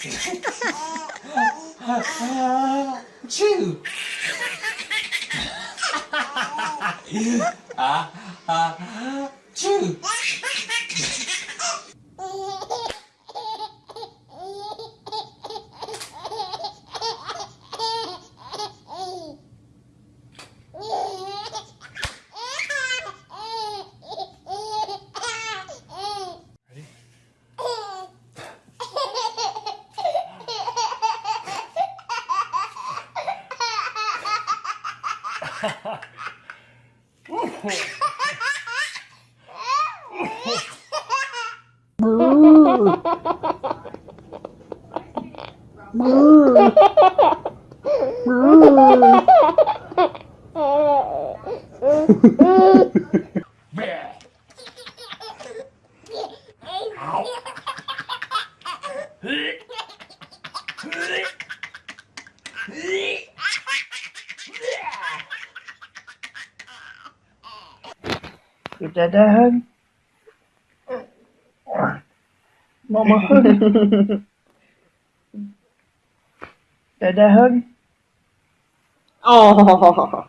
チュー Mama hug. Dad a hug. Oh,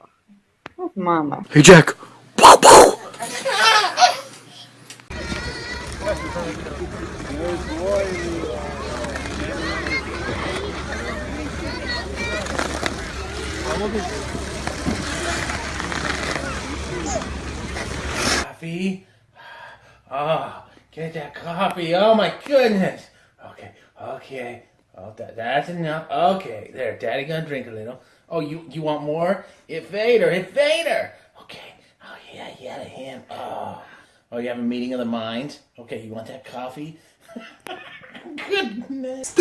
Mama. Hey, Jack. Wow, wow. Coffee. Oh, get that coffee. Oh my goodness. Okay, okay. Oh, that, that's enough. Okay, there. Daddy gonna drink a little. Oh, you you want more? Hit Vader. Hit Vader. Okay. Oh yeah, yeah, him. Oh, oh, you have a meeting of the minds. Okay, you want that coffee? Goodness.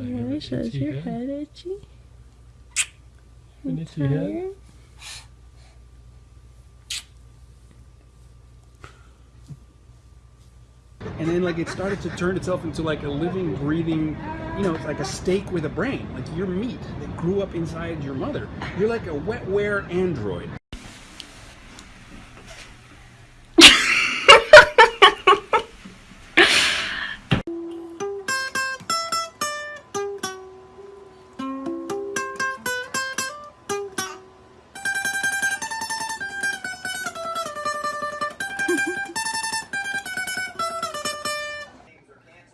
Really shows your head itchy. And then like it started to turn itself into like a living breathing you know like a steak with a brain like your meat that grew up inside your mother you're like a wetware android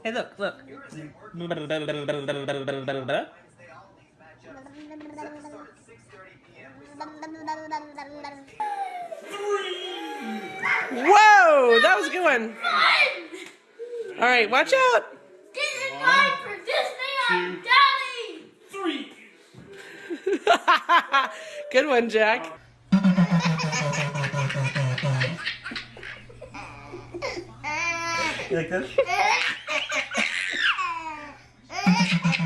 Hey, look, look. Whoa, that was a good one. All right, watch out. Get in line for Disney on Daddy! good one, Jack. You like this? Okay.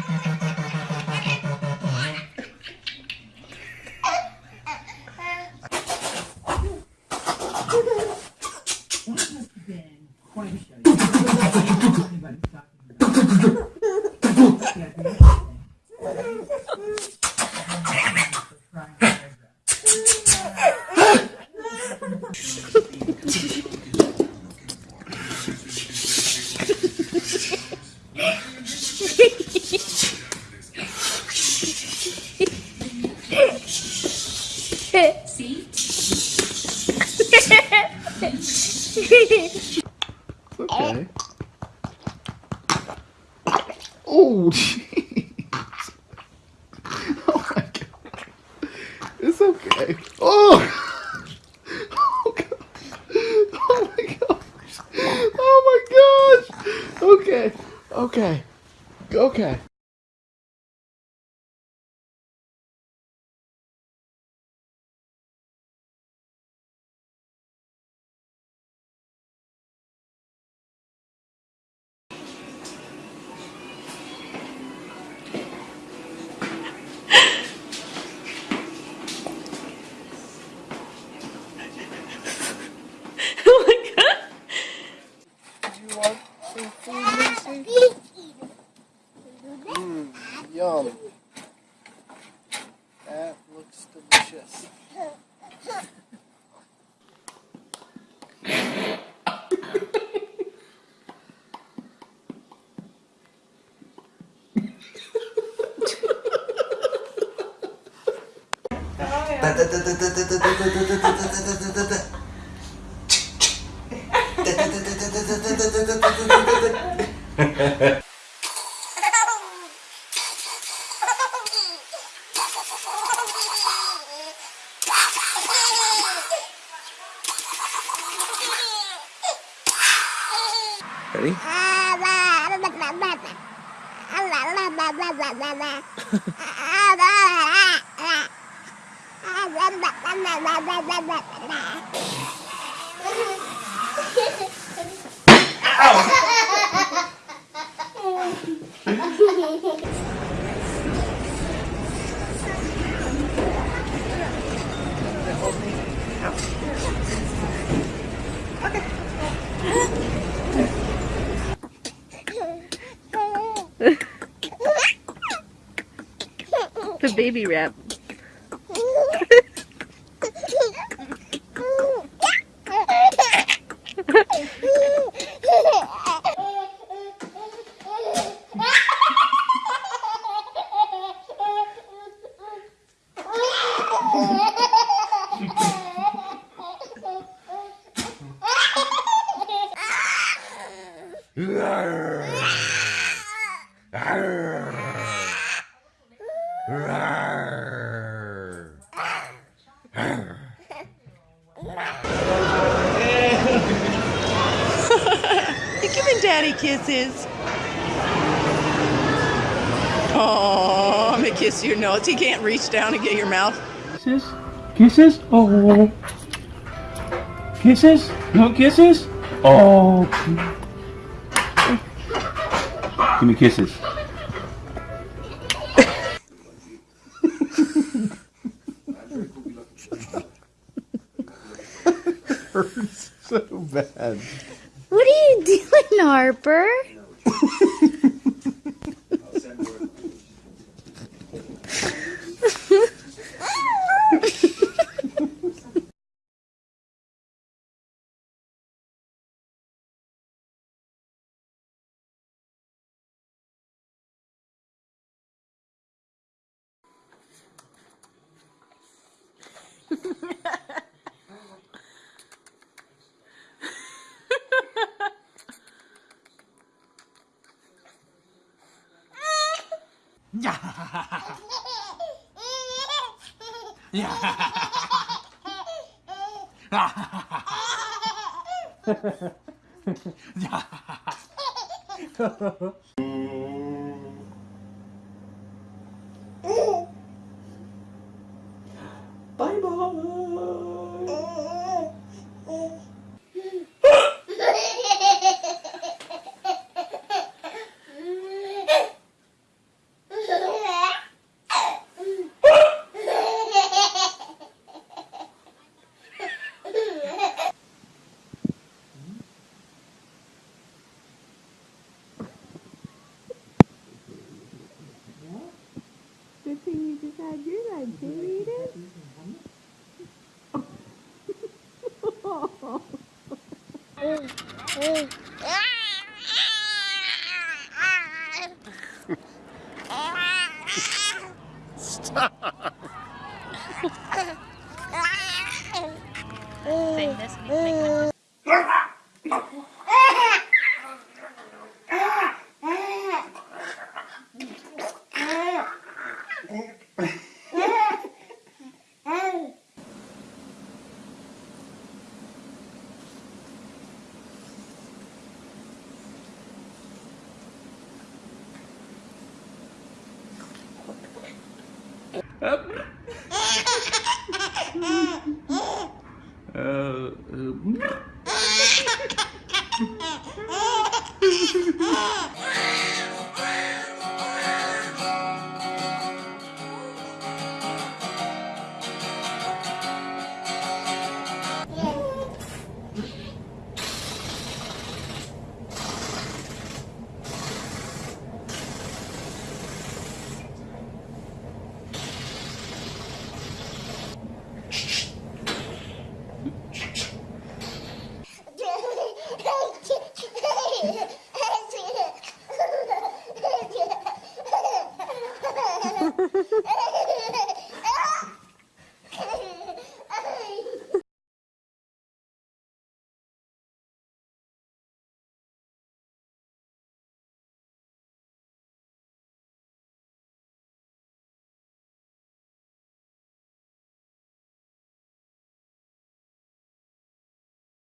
Oh, jeez. Yum. That looks delicious. đi The baby rap. You're daddy kisses. Oh, I'm gonna kiss your nose. He can't reach down and get your mouth. Kisses? Kisses? Oh. Kisses? No kisses? Oh. oh. Give me kisses. hurts so bad. Harper 야. 야. 야. 야. read it? Stop. Brrr.